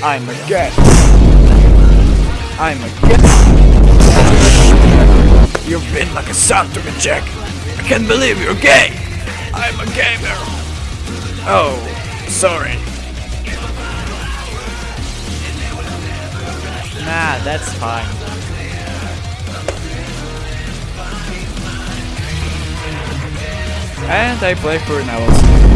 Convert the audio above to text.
I'm a guest. I'm a guest. You've been like a son to me, Jack. I can't believe you're gay. I'm a gamer. Oh, sorry. Nah, that's fine. And I play for Neville's.